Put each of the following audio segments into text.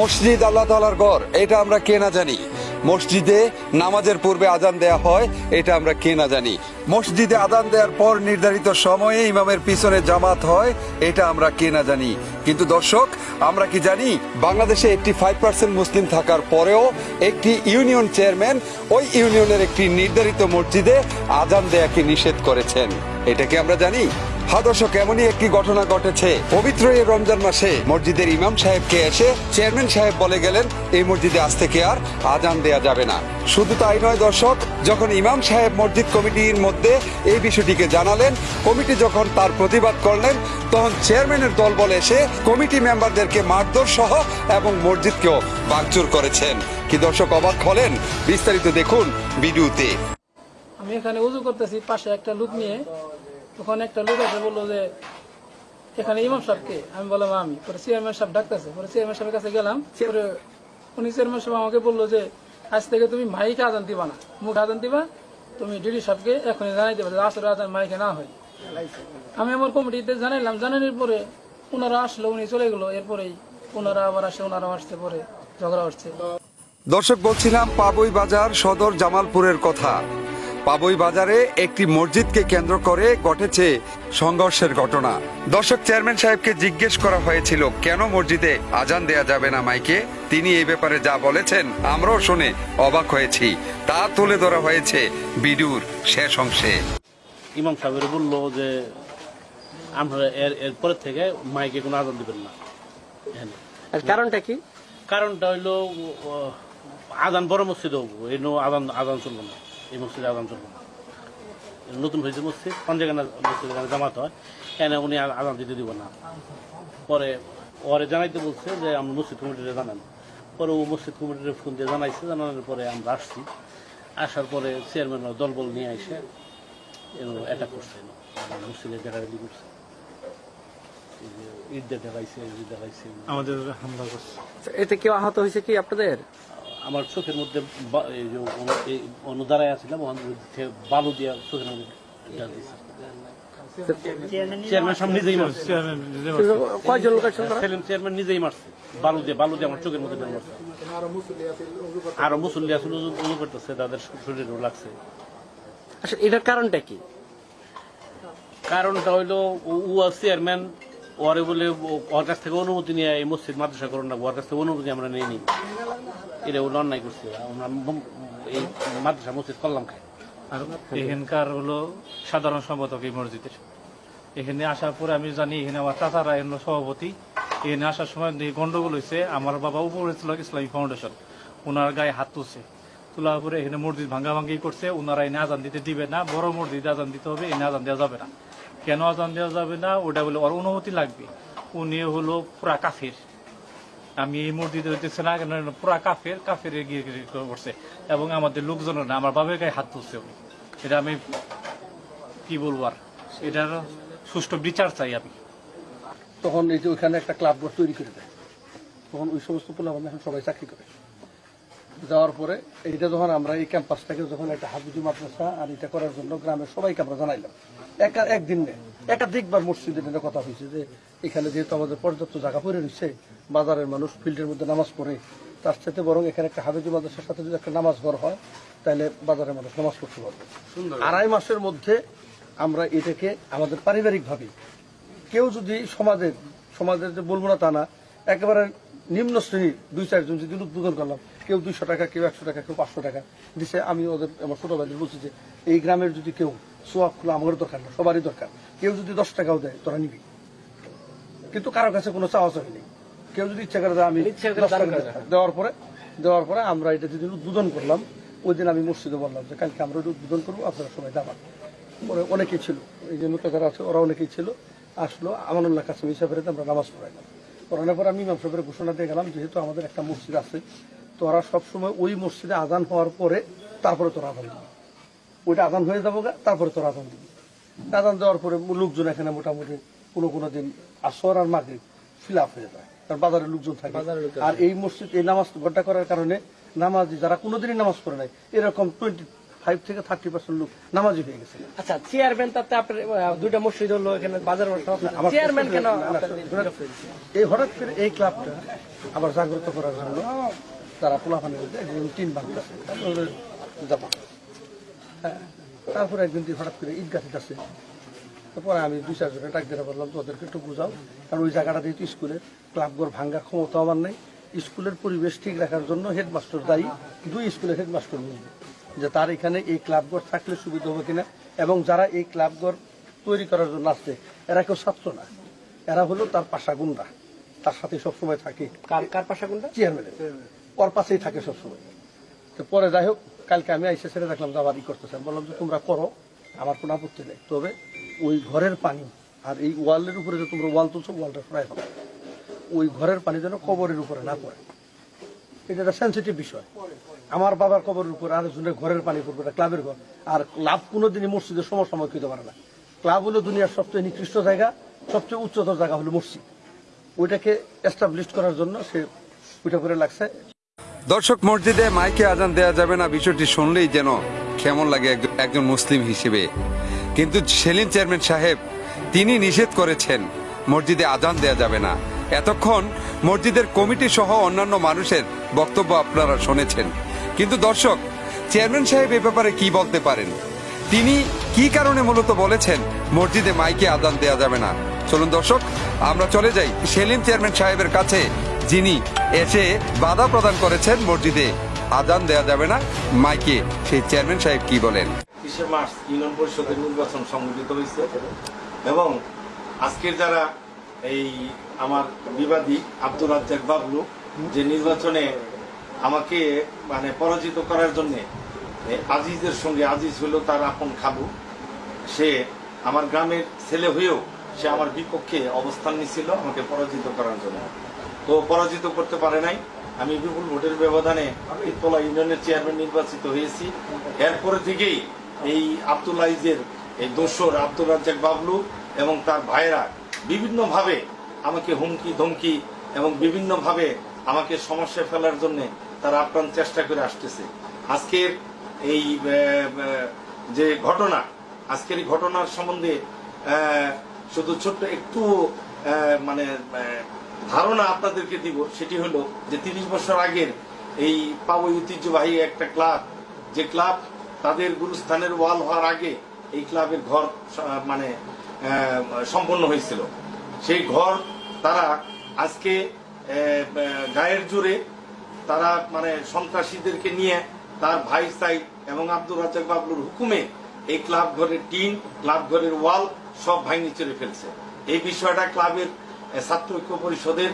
মসজিদ আল্লাহ তালার ঘর, এটা আমরা কে না জানি। মসজিদে নামাজের পূর্বে আজান দেয়া হয়, এটা আমরা কে না জানি। মসজিদে আজান দেওয়ার পর নির্ধারিত সময়ে ইমামের পিছনে জামাত হয়, এটা আমরা কে না জানি। কিন্তু দর্শক, আমরা কি জানি, বাংলাদেশে একটি ফাইভ পার্সেন্ট মুসলিম থাকার পরেও একটি ইউনিয়ন চেয়ারম্যান ওই ইউনিয়নের একটি নির্ধারিত মসজিদে আজান দেয়াকে নিষেধ করেছেন। এটা কি আমরা জানি? দর্শক এমনই একটি ঘটনা ঘটেছে? পবিত্র এই রমজান মাসে মসজিদের ইমাম সাহেবকে এসে চেয়ারম্যান সাহেব বলে গেলেন, এই মসজিদে আজ থেকে আর আজান দেয়া যাবে না। শুধু তাই নয় দর্শক, যখন ইমাম সাহেব মসজিদ কমিটির মধ্যে এই বিষয়টিকে জানালেন, কমিটি যখন তার প্রতিবাদ করলেন, তখন চেয়ারম্যানের দল বলে এসে কমিটি মেম্বারদেরকে মারধর সহ এবং মসজিদকেও ভাঙচুর করেছেন। কি দর্শক অবাক হলেন? বিস্তারিত দেখুন ভিডিওতে। আমি এখানে উজু করতেছি, পাশে একটা লোক নিয়ে। তখন একটা লোক আছে বলল যে এখানে ইমাম সাহেবকে আমি বললাম আমি। পরে চেয়ারম্যান সাহেব ডাকতেছে। পরে চেয়ারম্যান সাহেবের কাছে গেলাম। পরে উনি চেয়ারম্যান সাহেব আমাকে বলল যে আজ থেকে তুমি মাইকে আদান দিবা না। মুখ আদান দিবা তুমি ডিডি সাহেবকে এখনই জানাই দেবে যে আসলে আদান মাইকে না হয়। আমি আমার কমিটিতে জানাইলাম। জানানোর পরে ওনারা আসলো উনি চলে গেলো। এরপরেই ওনারা আবার আসে ওনারা আসতে পরে ঝগড়া হচ্ছে। দর্শক বলছিলাম পাবই বাজার সদর জামালপুরের কথা। পাবই বাজারে একটি মসজিদকে কেন্দ্র করে ঘটেছে সংঘর্ষের ঘটনা। দর্শক চেয়ারম্যান সাহেবকে জিজ্ঞেস করা হয়েছিল কেন মসজিদে আজান দেয়া যাবে না মাইকে? তিনি এই ব্যাপারে যা বলেছেন আমরাও শুনে অবাক হয়েছি। তা তুলে ধরা হয়েছে বিডুর শেষ অংশে। ইমাম সাহেবের বলল যে আমরা এর এরপরের থেকে মাইকে কোনো আজান দিবেন না। আর কারণটা কি? কারণটা হইল আজান বড় মসজিদ আজান আজান চলবো না। এই মসজিদে আজান চলবো না নতুন হয়েছে মসজিদ পঞ্জাগানা মসজিদ এখানে জামাত হয় এখানে উনি আজান দিতে দিব না। পরে ওরে জানাইতে বলছে যে আমরা মসজিদ কমিটিতে জানান। পরে ও মসজিদ কমিটির ফোন দিয়ে জানাইছে জানানোর পরে আমরা আসছি। আসার পরে চেয়ারম্যান দলবল নিয়ে এসে অ্যাটাক করছে। মসজিদের জায়গায় করছে। ঈদ দেখাইছে আমাদের হামলা করছে। এতে কেউ আহত হয়েছে কি আপনাদের? আমার চোখের মধ্যে অনুদারায় আসছিলাম ওখান থেকে বালু দিয়া চোখের মধ্যে চেয়ারম্যান সাহেব নিজেই মারছে। চেয়ারম্যান কয়জন? সেলিম নিজেই মারছে। বালু দিয়ে বালু দিয়ে আমার চোখের মধ্যে মারছে। আরও মুসল্লি আসলে উজু করতেছে তাদের শরীরেও লাগছে। আচ্ছা এটার কারণটা কি? কারণটা হইল ও চেয়ারম্যান ওরে বলে ওর কাছ থেকে অনুমতি নিয়ে এই মসজিদ মাদ্রাসা না ওর কাছ থেকে অনুমতি আমরা নিয়ে নিই। এটা ওগুলো অন্যায় করছে। এই মাদ্রাসা মসজিদ করলাম খাই আর এখানকার হলো সাধারণ সম্পাদক এই মসজিদের এখানে আসার পরে আমি জানি, এখানে আমার চাচারা এখানে সভাপতি। এখানে আসার সময় গন্ডগোল হয়েছে, আমার বাবা উপরে ছিল ইসলামী ফাউন্ডেশন। ওনার গায়ে হাত তুলছে। তোলার পরে এখানে মসজিদ ভাঙ্গা ভাঙ্গি করছে ওনারা এনে আজান দিতে দিবে না, বড় মসজিদ আজান দিতে হবে, এনে আজান দেওয়া যাবে না। কেন আজান দেওয়া যাবে না? ওটা বলে ওর অনুমতি লাগবে। উনি হলো পুরা কাফের। আমি এই মসজিদে হইতেছে না, কেন? পুরা কাফের কাফের গিয়ে করছে। এবং আমাদের লোকজনের না, আমার বাবার গায়ে হাত উনি। এটা আমি কি বলব আর? এটার সুষ্ঠু বিচার চাই আমি। তখন এই যে ওইখানে একটা ক্লাব তৈরি করে দেয়। তখন ওই সমস্ত পোলাপান এখন সবাই চাকরি করে। যাওয়ার পরে এইটা যখন আমরা এই ক্যাম্পাসটাকে যখন একটা হাফিজু মাদ্রাসা আর এটা করার জন্য গ্রামের সবাইকে আমরা জানাইলাম। একা একদিন নেই। একাধিকবার মসজিদের এটা কথা হয়েছে যে এখানে যেহেতু আমাদের পর্যাপ্ত জায়গা পড়ে রয়েছে বাজারের মানুষ ফিল্ডের মধ্যে নামাজ পড়ে তার সাথে বরং এখানে একটা হাফিজু মাদ্রাসার সাথে যদি একটা নামাজ ঘর হয় তাহলে বাজারের মানুষ নামাজ পড়তে পারবে। আড়াই মাসের মধ্যে আমরা এটাকে আমাদের পারিবারিকভাবে কেউ যদি সমাজের সমাজের যে বলব না তা না একেবারে নিম্ন শ্রেণির দুই চারজন যদি উদ্বোধন করলাম কেউ দুইশো টাকা কেউ একশো টাকা কেউ পাঁচশো টাকা দিছে আমি ওদের আমার ছোট ভাইদের বলছি যে এই গ্রামের যদি কেউ সোয়াব খোলা আমারও দরকার না সবারই দরকার। কেউ যদি দশ টাকাও দেয় তোরা নিবি। কিন্তু কারও কাছে কোনো চাওয়া চাই নেই কেউ যদি ইচ্ছা করে আমি। দেওয়ার পরে দেওয়ার পরে আমরা এটা যেদিন উদ্বোধন করলাম ওই দিন আমি মসজিদে বললাম যে কালকে আমরা এটা উদ্বোধন করব আপনারা সবাই যাবেন। পরে অনেকেই ছিল এই যে নৌকা যারা আছে ওরা অনেকেই ছিল। আসলো আমানুল্লাহ কাছে হিসাবে আমরা নামাজ পড়াইলাম। পড়ানোর পর আমি ইমাম সাহেবের ঘোষণা দিয়ে গেলাম যেহেতু আমাদের একটা মসজিদ আছে তোরা সবসময় ওই মসজিদে আজান হওয়ার পরে তারপরে তোরা আজান দিবি। ওইটা আজান হয়ে যাব তারপরে তোরা আজান দিবি। আজান দেওয়ার পরে লোকজন এখানে মোটামুটি কোনো কোনো দিন আসর আর মাগরিব ফিল আপ হয়ে যায় কারণ বাজারের লোকজন থাকে। আর এই মসজিদ এই নামাজ ঘটা করার কারণে নামাজি যারা কোনোদিনই নামাজ পড়ে নাই এরকম টোয়েন্টি ফাইভ থেকে থার্টি পার্সেন্ট লোক নামাজি হয়ে গেছে। আচ্ছা চেয়ারম্যান তাতে আপনার দুইটা মসজিদ হলো এখানে বাজার চেয়ারম্যান কেন এই হঠাৎ করে এই ক্লাবটা আবার জাগ্রত করার জন্য তারা পোলাপানের মধ্যে একজন বাঁধতেছে তারপরে জামা। হ্যাঁ তারপরে একদিন হঠাৎ করে ঈদগাহ আছে তারপরে আমি দুই চারজনে ডাক দিয়ে বললাম তো ওদেরকে একটু বুঝাও কারণ ওই জায়গাটা যেহেতু স্কুলের ক্লাবঘর ভাঙ্গার ক্ষমতা আমার নেই। স্কুলের পরিবেশ ঠিক রাখার জন্য হেডমাস্টার দায়ী দুই স্কুলের হেডমাস্টার বুঝবে যে তার এখানে এই ক্লাবঘর থাকলে সুবিধা হবে কিনা এবং যারা এই ক্লাবঘর তৈরি করার জন্য আসছে এরা কেউ ছাত্র না। এরা হলো তার পাশা গুন্ডা। তার সাথে সবসময় থাকে। কার কার পাশা কোনটা চেয়ারম্যানের ওর পাশেই থাকে সবসময়। তো পরে যাই হোক কালকে আমি আইসে ছেড়ে দেখলাম যে আবার ই করতেছে। বললাম যে তোমরা করো আমার কোনো আপত্তি নেই। তবে ওই ঘরের পানি আর এই ওয়ালের উপরে যে তোমরা ওয়াল তুলছো ওয়ালটা সরাই ফেলো ওই ঘরের পানি যেন কবরের উপরে না পড়ে। এটা একটা সেন্সিটিভ বিষয়। আমার বাবার কবরের উপরে আরেকজনের ঘরের পানি পড়বে ক্লাবের ঘর। আর ক্লাব কোনোদিনই মসজিদের সমসাময়িক হতে পারে না। ক্লাব হলো দুনিয়ার সবচেয়ে নিকৃষ্ট জায়গা, সবচেয়ে উচ্চতর জায়গা হলো মসজিদ। ওইটাকে এস্টাবলিশ করার জন্য সে ওইটা করে লাগছে। দর্শক, মসজিদে মাইকে আজান দেওয়া যাবে না, বিষয়টি শুনলেই যেন কেমন লাগে একজন- মুসলিম হিসেবে। কিন্তু সেলিম চেয়ারম্যান সাহেব, তিনি নিষেধ করেছেন, মসজিদে আজান দেওয়া যাবে না। এতক্ষণ মসজিদের কমিটি সহ অন্যান্য মানুষের বক্তব্য আপনারা শুনেছেন। কিন্তু দর্শক, চেয়ারম্যান সাহেব এ ব্যাপারে কি বলতে পারেন? তিনি কি কারণে মূলত বলেছেন মসজিদে মাইকে আদান দেওয়া যাবে না? চলুন দর্শক, আমরা চলে যাই সেলিম চেয়ারম্যান সাহেবের কাছে, যিনি এসে বাধা প্রদান করেছেন মসজিদে আদান দেওয়া যাবে না মাইকে। সেই চেয়ারম্যান সাহেব কি বলেন? মার্চ ইউনিয়ন পরিষদের নির্বাচন সংগঠিত হয়েছে এবং আজকের যারা এই আমার বিবাদী আব্দুর রাজ্জাক বাবলু, যে নির্বাচনে আমাকে মানে পরাজিত করার জন্য আজিজের সঙ্গে আজিজ হলো তার আপন খাবু সে আমার গ্রামের ছেলে হয়েও সে আমার বিপক্ষে অবস্থান নিছিল আমাকে পরাজিত করার জন্য। তো পরাজিত করতে পারে নাই। আমি বিপুল ভোটের ব্যবধানে ইতলা ইউনিয়নের চেয়ারম্যান নির্বাচিত হয়েছি। এরপরে থেকেই এই আব্দুল আইজের এই দোসর আব্দুল রাজ্জাক বাবলু এবং তার ভাইরা বিভিন্নভাবে আমাকে হুমকি, ধমকি এবং বিভিন্নভাবে আমাকে সমস্যায় ফেলার জন্য তারা আপ্রাণ চেষ্টা করে আসতেছে। আজকের এই যে ঘটনা, আজকের এই ঘটনার সম্বন্ধে শুধু ছোট্ট একটু মানে ধারণা আপনাদেরকে দিব, সেটি হলো যে তিরিশ বছর আগের এই পাবই ঐতিহ্যবাহী একটা ক্লাব, যে ক্লাব তাদের গুরুস্থানের ওয়াল হওয়ার আগে এই ক্লাবের ঘর মানে সম্পন্ন হয়েছিল। সেই ঘর তারা আজকে গায়ের জোরে তারা মানে সন্ত্রাসীদেরকে নিয়ে তার ভাই সাই এবং আব্দুর রাজাক বাবলুর হুকুমে এই ক্লাব ঘরের টিন, ক্লাব ঘরের ওয়াল সব ভাঙি চড়ে ফেলছে। এই বিষয়টা ক্লাবের ছাত্র ঐক্য পরিষদের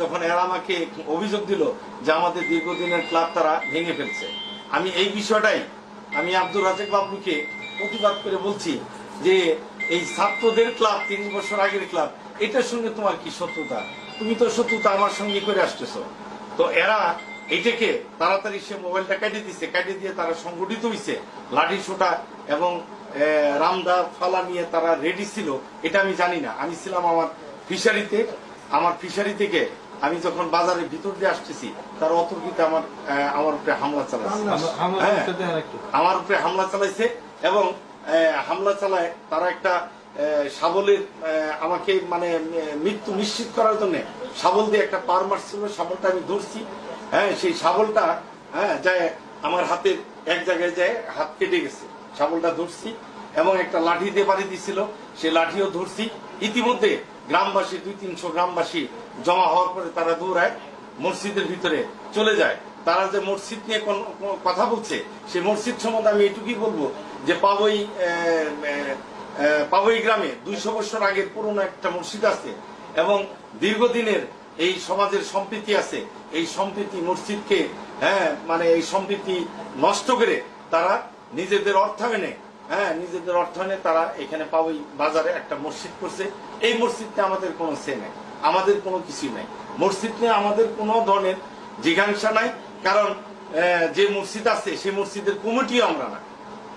যখন এরা আমাকে অভিযোগ দিল যে আমাদের দীর্ঘদিনের ক্লাব তারা ভেঙে ফেলছে। আমি এই বিষয়টাই আমি আব্দুর রাজাক বাবলুকে প্রতিবাদ করে বলছি যে এই ছাত্রদের ক্লাব তিন বছর আগের ক্লাব এটার সঙ্গে তোমার কি শত্রুতা? তুমি তো শত্রুতা আমার সঙ্গে করে আসতেছো। তো এরা এটাকে তাড়াতাড়ি সে মোবাইলটা কেটে দিছে কেটে দিয়ে তারা সংগঠিত হয়েছে লাঠি ছোটা এবং রামদা ফালা নিয়ে তারা রেডি ছিল এটা আমি জানি না। আমি ছিলাম আমার ফিশারিতে আমার ফিশারি থেকে আমি যখন বাজারের ভিতর দিয়ে আসতেছি তার অতর্কিত আমার আমার উপরে হামলা চালাচ্ছে হ্যাঁ, আমার উপরে হামলা চালাইছে এবং হামলা চালায় তারা একটা আহ, শাবলের আমাকে মানে মৃত্যু নিশ্চিত করার জন্য শাবল দিয়ে একটা পার মারছিল শাবলটা আমি ধরছি। হ্যাঁ সেই শাবলটা হ্যাঁ যায় আমার হাতের এক জায়গায় যায় হাত কেটে গেছে। শাবলটা ধরছি এবং একটা লাঠি দিয়ে বাড়ি দিছিল সেই লাঠিও ধরছি। ইতিমধ্যে গ্রামবাসী দুই তিনশো গ্রামবাসী জমা হওয়ার পরে তারা দৌড়ায় মসজিদের ভিতরে চলে যায়। তারা যে মসজিদ নিয়ে কথা বলছে সেই মসজিদ সম্বন্ধে আমি এটুকুই বলব যে পাবই পাবই গ্রামে দুইশো বছর আগের পুরনো একটা মসজিদ আছে এবং দীর্ঘদিনের এই সমাজের সম্প্রীতি আছে। এই সম্প্রীতি মসজিদকে হ্যাঁ মানে এই সম্প্রীতি নষ্ট করে তারা নিজেদের অর্থায়নে হ্যাঁ নিজেদের অর্থায়নে তারা এখানে পাবই বাজারে একটা মসজিদ করছে। এই মসজিদটা আমাদের কোনো সে নেই, আমাদের কোনো কিছুই নাই। মসজিদ নিয়ে আমাদের কোনো ধরনের জিজ্ঞাসা নাই, কারণ যে মসজিদ আছে, সেই মসজিদের কমিটিও আমরা না।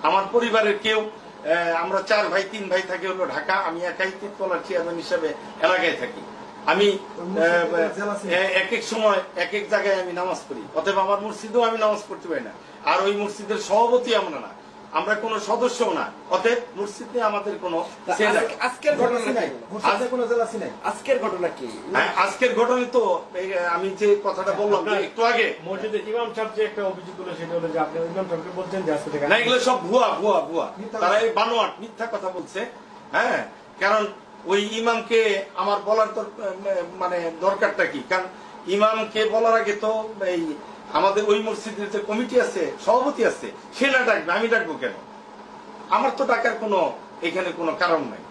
আমার পরিবারের কেউ আমরা চার ভাই, তিন ভাই থাকি হলো ঢাকা, আমি একাই তিরতলার চেয়ারম্যান হিসাবে এলাকায় থাকি। আমি এক এক সময়, এক এক জায়গায় আমি নামাজ পড়ি। অতএব আমার মসজিদেও আমি নামাজ পড়তে পারি না। আর ওই মসজিদের সভাপতি আমরা না। আমরা কোনো সদস্যও না। অতএব মসজিদ নিয়ে আমাদের কোনো আজকের ঘটনা নাই। কোনো জেলাসি নাই আজকের ঘটনা কি? হ্যাঁ, আজকের ঘটনায় তো আমি যে কথাটা বললাম যে একটু আগে। মসজিদে ইমাম সাহেব যে একটা অভিযোগ করল সেটা হলো যে আপনি ইমাম সাহেবকে বলছেন যে আজকে থেকে না এগুলো সব ভুয়া ভুয়া ভুয়া। তারা এই বানোয়াট মিথ্যা কথা বলছে। হ্যাঁ কারণ ওই ইমামকে আমার বলার তো মানে দরকারটা কি? কারণ ইমামকে বলার আগে তো এই আমাদের ওই মসজিদের যে কমিটি আছে, সভাপতি আছে, সে না ডাকবে, আমি ডাকবো কেন? আমার তো ডাকার কোনো, এখানে কোনো কারণ নাই।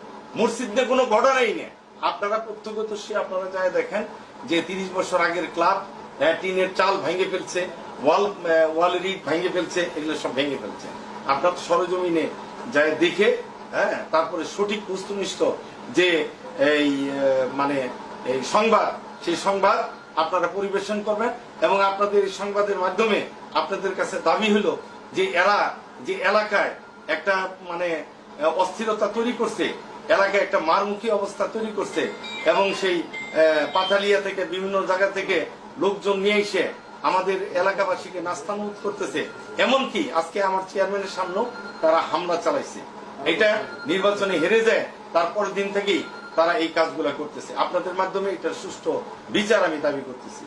মসজিদ নিয়ে কোনো ঘটনাই নেই। আপনারা প্রত্যক্ষদর্শী, আপনারা যায় দেখেন যে তিরিশ বছর আগের ক্লাব টিনের চাল ভেঙে ফেলছে, ওয়াল ওয়াল রিড ভেঙে ফেলছে, এগুলো সব ভেঙে ফেলছে। আপনার সরজমিনে যায় দেখে হ্যাঁ তারপরে সঠিক বস্তুনিষ্ঠ যে এই মানে এই সংবাদ, সেই সংবাদ আপনারা পরিবেশন করবেন এবং আপনাদের এই সংবাদের মাধ্যমে আপনাদের কাছে দাবি হলো যে এরা যে এলাকায় একটা মানে অস্থিরতা তৈরি করছে এলাকায় একটা মারমুখী অবস্থা তৈরি করছে এবং সেই আহ, পাথালিয়া থেকে বিভিন্ন জায়গা থেকে লোকজন নিয়ে এসে আমাদের এলাকাবাসীকে নাস্তানুদ করতেছে। এমনকি আজকে আমার চেয়ারম্যানের সামনেও তারা হামলা চালাইছে। এটা নির্বাচনে হেরে যায় তারপর দিন থেকেই তারা এই কাজগুলো করতেছে। আপনাদের মাধ্যমে এটা সুষ্ঠু বিচার আমি দাবি করতেছি।